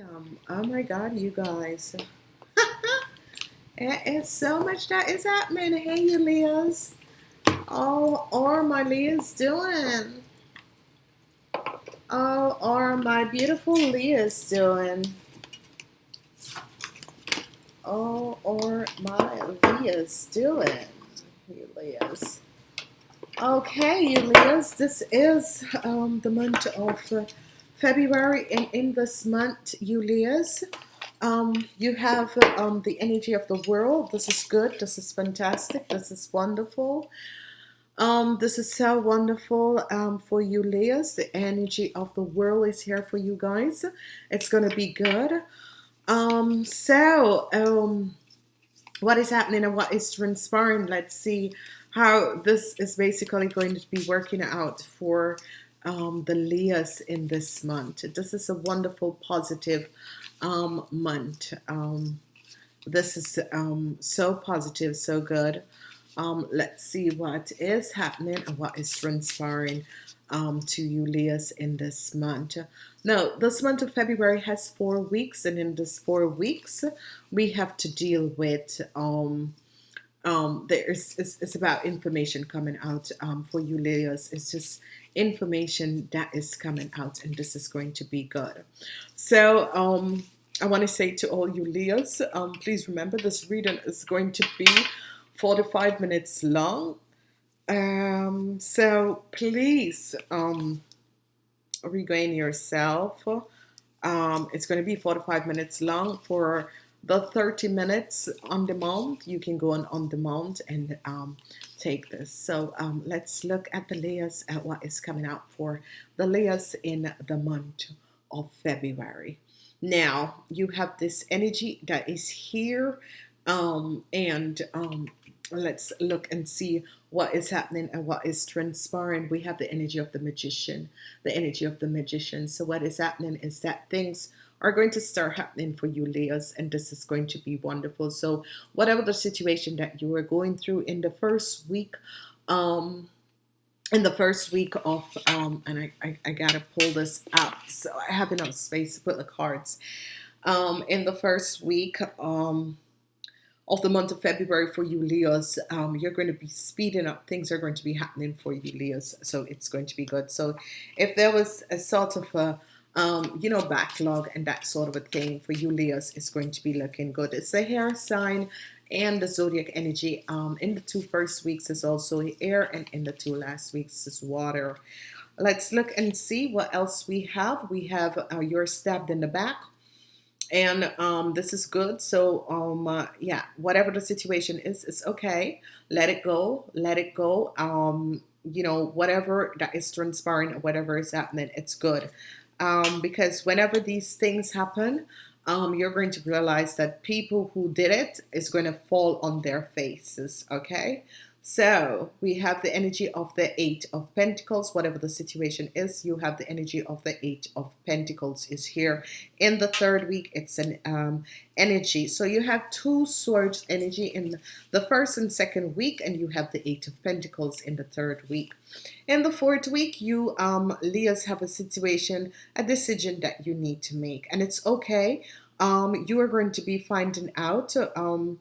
Um, oh my God, you guys. it is so much that is happening. Hey, you Leos. Oh, are my Leos doing? Oh, are my beautiful Leos doing? Oh, or my Leos doing? You Leos. Okay, you Leos, this is um, the month of February, and in this month, you Leos, um, you have um, the energy of the world. This is good. This is fantastic. This is wonderful. Um, this is so wonderful um, for you, Leos. The energy of the world is here for you guys. It's going to be good. Um, so, um, what is happening and what is transpiring? Let's see how this is basically going to be working out for um, the Leos in this month. This is a wonderful, positive um, month. Um, this is um, so positive, so good. Um, let's see what is happening and what is transpiring um, to you, Leos, in this month. Now, this month of February has four weeks, and in this four weeks, we have to deal with um, um, there's it's, it's, about information coming out um, for you Leos it's just information that is coming out and this is going to be good so um, I want to say to all you Leos um, please remember this reading is going to be 45 minutes long. Um, so please um, regain yourself. Um, it's going to be 45 minutes long. For the 30 minutes on demand you can go on on demand and um, take this. So um, let's look at the Leos at what is coming out for the Leos in the month of February. Now you have this energy that is here um, and um, let's look and see what is happening and what is transpiring. We have the energy of the magician the energy of the magician. So what is happening is that things are going to start happening for you Leos and this is going to be wonderful. So whatever the situation that you are going through in the first week um in the first week of um and I, I, I gotta pull this up so I have enough space to put the cards. Um in the first week um of the month of February for you Leos um, you're going to be speeding up things are going to be happening for you Leos so it's going to be good so if there was a sort of a um, you know, backlog and that sort of a thing for you Leos is going to be looking good. It's the hair sign and the zodiac energy um, in the two first weeks is also air and in the two last weeks is water. Let's look and see what else we have. We have uh, you're stabbed in the back and um, this is good. So um, uh, yeah, whatever the situation is, it's okay. Let it go. Let it go. Um, you know, whatever that is transpiring, whatever is happening, it's good um, because whenever these things happen, um, you're going to realize that people who did it is going to fall on their faces. Okay, so we have the energy of the Eight of Pentacles, whatever the situation is, you have the energy of the Eight of Pentacles is here. In the third week, it's an um, energy. So you have two swords energy in the first and second week, and you have the Eight of Pentacles in the third week. In the fourth week, you um, Leos have a situation, a decision that you need to make, and it's okay. Um, you are going to be finding out um,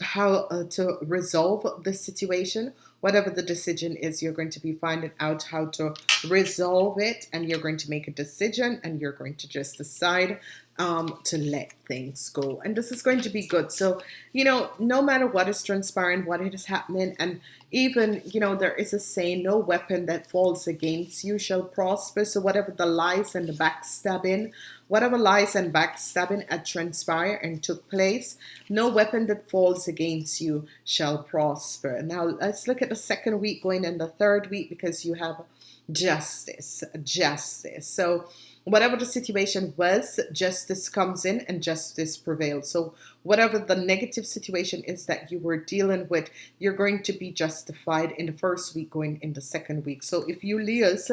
how uh, to resolve the situation whatever the decision is you're going to be finding out how to resolve it and you're going to make a decision and you're going to just decide um, to let things go. And this is going to be good. So you know no matter what is transpiring what is happening and even you know there is a saying no weapon that falls against you shall prosper. So whatever the lies and the backstabbing whatever lies and backstabbing had transpired and took place no weapon that falls against you shall prosper. Now let's look at the second week going in the third week because you have justice justice. So whatever the situation was, justice comes in and justice prevails. So whatever the negative situation is that you were dealing with, you're going to be justified in the first week going in the second week. So if you Leos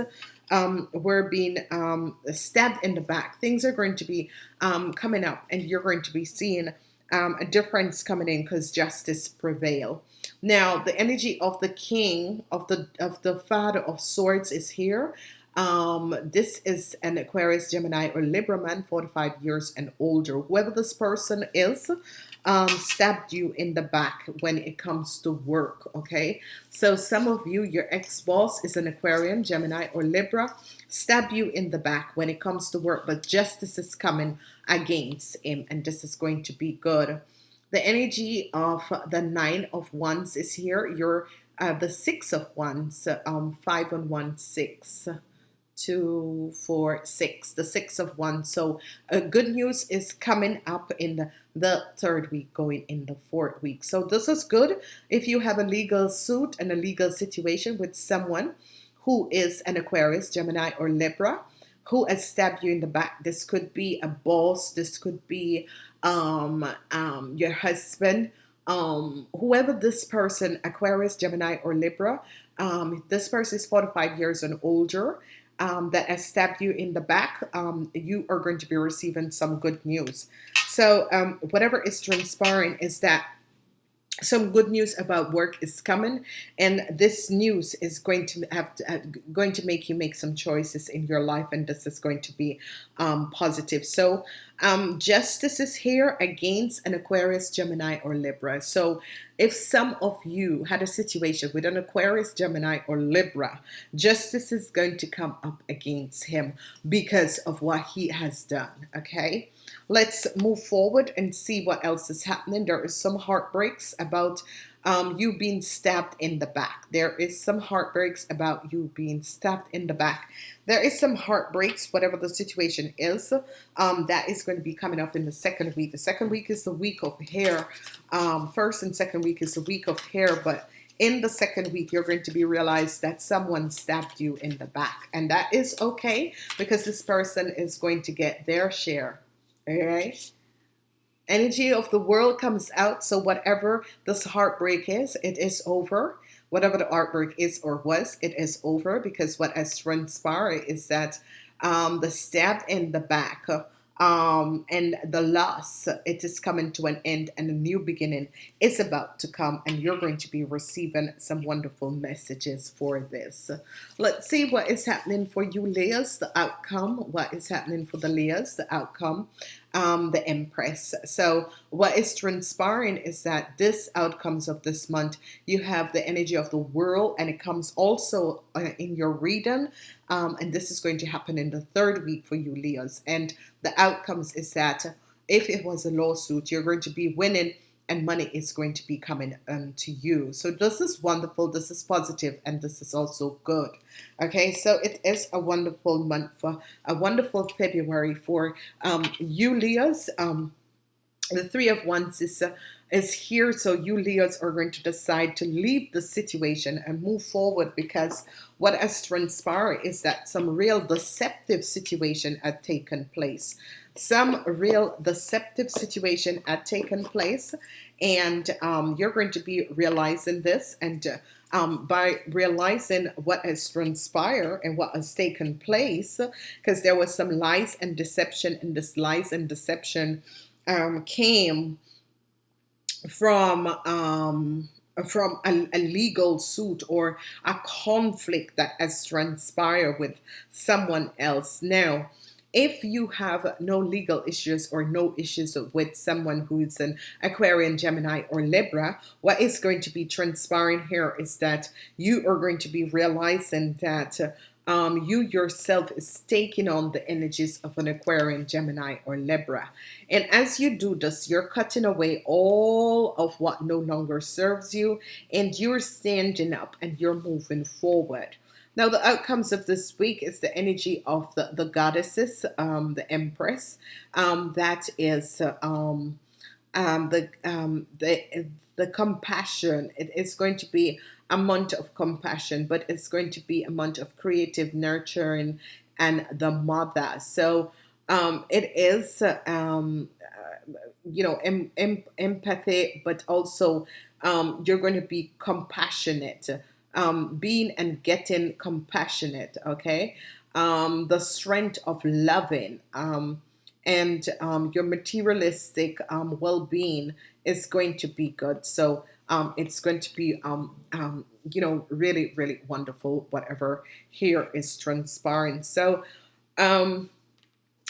um, were being um, stabbed in the back, things are going to be um, coming up and you're going to be seeing um, a difference coming in because justice prevail. Now the energy of the king of the of the father of swords is here. Um, this is an Aquarius, Gemini, or Libra man, 45 years and older. Whoever this person is, um, stabbed you in the back when it comes to work. Okay, so some of you, your ex-boss is an Aquarian, Gemini, or Libra, stab you in the back when it comes to work, but justice is coming against him, and this is going to be good. The energy of the nine of wands is here. You're uh, the six of wands, um, five and one, six two, four, six, the six of one. So uh, good news is coming up in the, the third week, going in the fourth week. So this is good if you have a legal suit and a legal situation with someone who is an Aquarius, Gemini, or Libra who has stabbed you in the back. This could be a boss. This could be um, um, your husband. Um, whoever this person, Aquarius, Gemini, or Libra, um, this person is 45 years and older um, that has stabbed you in the back, um, you are going to be receiving some good news. So um, whatever is transpiring is that some good news about work is coming and this news is going to have to, uh, going to make you make some choices in your life and this is going to be um, positive. So um, justice is here against an Aquarius Gemini or Libra. So if some of you had a situation with an Aquarius Gemini or Libra justice is going to come up against him because of what he has done okay Let's move forward and see what else is happening. There is some heartbreaks about um, you being stabbed in the back. There is some heartbreaks about you being stabbed in the back. There is some heartbreaks, whatever the situation is, um, that is going to be coming up in the second week. The second week is the week of hair. Um, first and second week is the week of hair, but in the second week, you're going to be realized that someone stabbed you in the back. And that is okay because this person is going to get their share all right? Energy of the world comes out so whatever this heartbreak is it is over. Whatever the heartbreak is or was it is over because what has transpired is that um, the stab in the back um, and the loss it is coming to an end and a new beginning is about to come and you're going to be receiving some wonderful messages for this. Let's see what is happening for you Leos the outcome what is happening for the Leos the outcome um, the Empress. So what is transpiring is that this outcomes of this month, you have the energy of the world and it comes also uh, in your reading. Um, and this is going to happen in the third week for you Leos. And the outcomes is that if it was a lawsuit, you're going to be winning and money is going to be coming um, to you. So this is wonderful, this is positive, and this is also good. Okay, so it is a wonderful month for a wonderful February for um, you Leos. Um, the three of wands is uh, is here so you Leos are going to decide to leave the situation and move forward because what has transpired is that some real deceptive situation had taken place some real deceptive situation had taken place and um, you're going to be realizing this and uh, um, by realizing what has transpired and what has taken place because there was some lies and deception and this lies and deception um, came from um, from a, a, legal suit or a conflict that has transpired with someone else. Now if you have no legal issues or no issues with someone who's an Aquarian, Gemini, or Libra, what is going to be transpiring here is that you are going to be realizing that um, you yourself is taking on the energies of an Aquarian, Gemini, or Libra. And as you do this, you're cutting away all of what no longer serves you, and you're standing up and you're moving forward. Now, the outcomes of this week is the energy of the, the goddesses, um, the empress. Um, that is um, um the, um, the, the compassion. It is going to be a month of compassion, but it's going to be a month of creative nurturing and the mother. So um, it is, you know, em- em- empathy, but also you're going to be compassionate, um, being and getting compassionate, okay? Um, the strength of loving. Um, and um, your materialistic um, well-being is going to be good. So um, it's going to be, you know, really, really wonderful. Whatever here is transpiring. So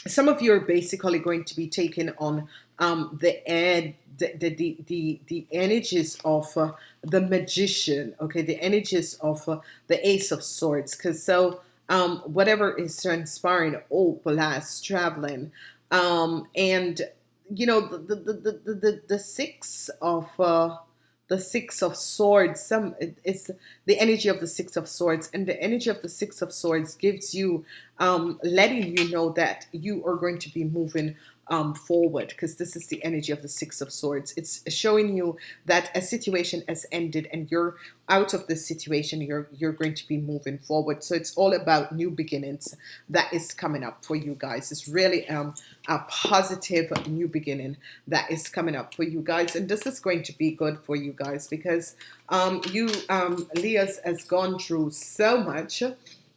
some of you are basically going to be taking on um, the ed the, the, the, the, energies of uh, the magician okay? The energies of uh, the ace of swords. Because so um, whatever is transpiring oh plus traveling um, and you know the the, the, the, the, the six of uh, the six of swords some it- it's the energy of the six of swords. And the energy of the six of swords gives you um, letting you know that you are going to be moving um, forward because this is the energy of the six of swords. It's showing you that a situation has ended and you're out of this situation you're you're going to be moving forward. So it's all about new beginnings that is coming up for you guys. It's really um, a positive new beginning that is coming up for you guys and this is going to be good for you guys because um, you um, Leos has gone through so much.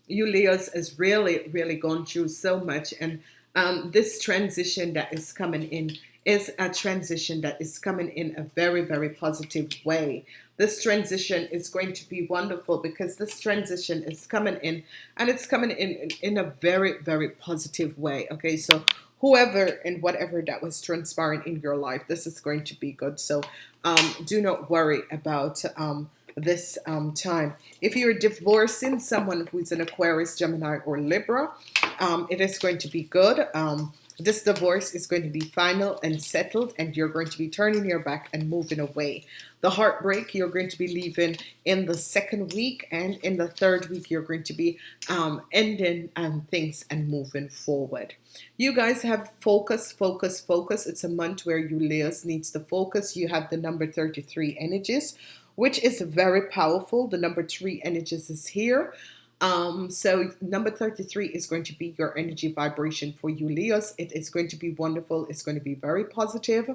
You Leos has really, really gone through so much, and um, this transition that is coming in is a transition that is coming in a very, very positive way. This transition is going to be wonderful because this transition is coming in, and it's coming in in, a very, very positive way. Okay, so whoever and whatever that was transpiring in your life, this is going to be good. So um, do not worry about um, this um, time. If you're divorcing someone who's an Aquarius, Gemini, or Libra, um, it is going to be good. Um, this divorce is going to be final and settled, and you're going to be turning your back and moving away. The heartbreak, you're going to be leaving in the second week, and in the third week, you're going to be um, ending um, things and moving forward. You guys have focus, focus, focus. It's a month where you Leos needs to focus. You have the number 33 energies, which is very powerful. The number three energies is here. Um, so number 33 is going to be your energy vibration for you, Leos. It is going to be wonderful. It's going to be very positive.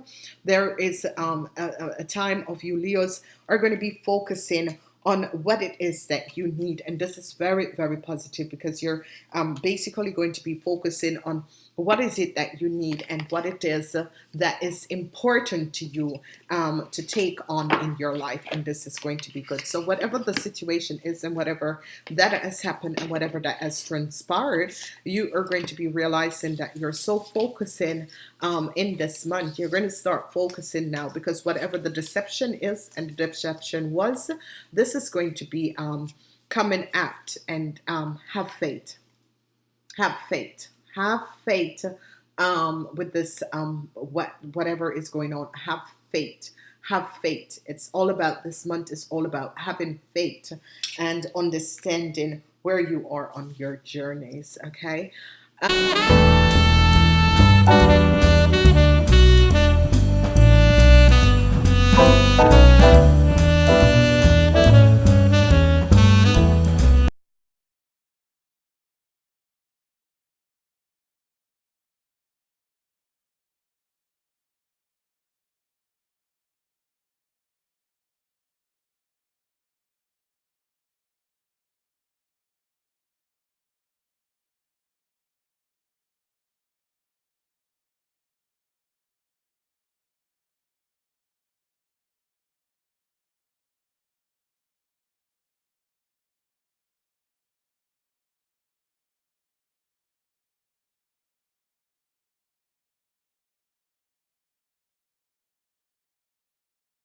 There is um, a, a time of you, Leos, are going to be focusing on what it is that you need. And this is very, very positive because you're um, basically going to be focusing on what is it that you need and what it is that is important to you um, to take on in your life and this is going to be good. So whatever the situation is and whatever that has happened and whatever that has transpired you are going to be realizing that you're so focusing um, in this month. You're going to start focusing now because whatever the deception is and the deception was this is going to be um, coming out and um, have faith. Have faith have faith um, with this um, what whatever is going on. Have faith. Have faith. It's all about this month is all about having faith and understanding where you are on your journeys okay? Um,